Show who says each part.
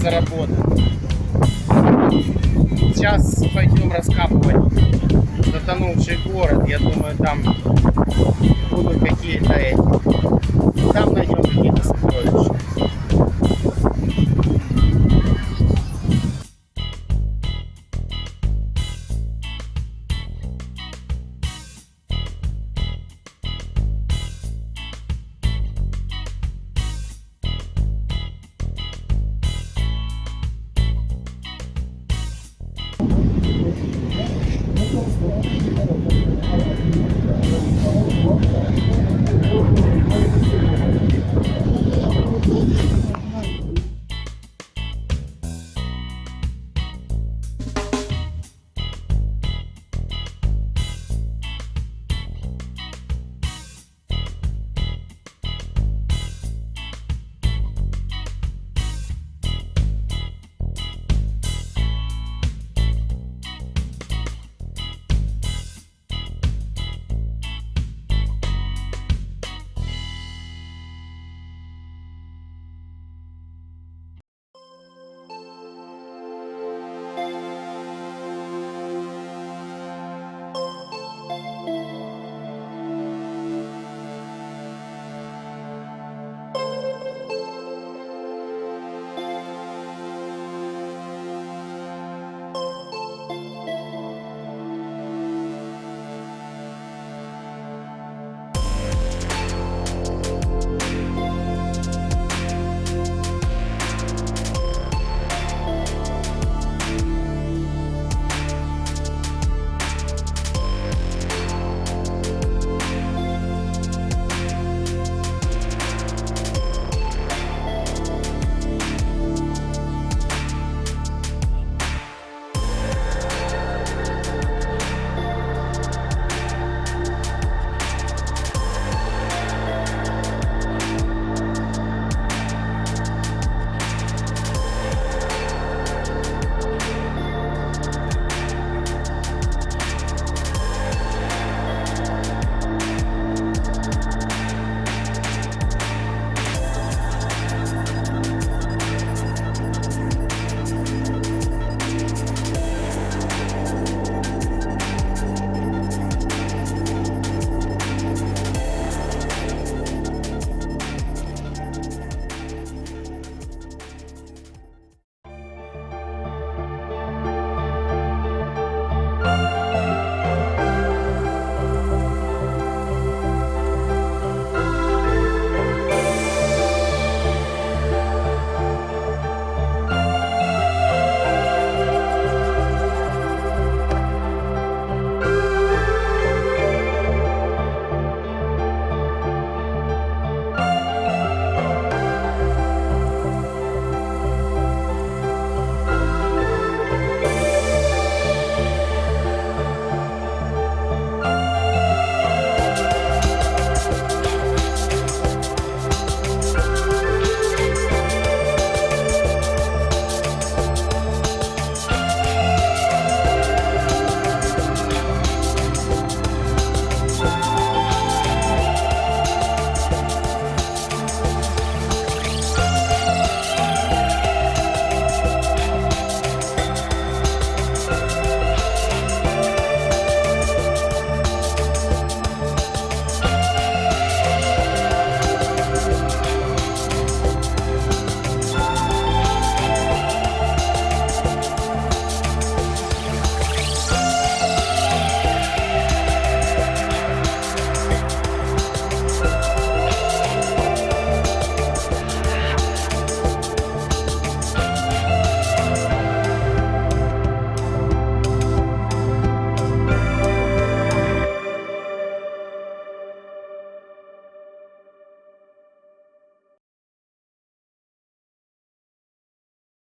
Speaker 1: заработал. Сейчас пойдем раскапывать затонувший город. Я думаю, там будут какие-то эти. Там найдем I don't know.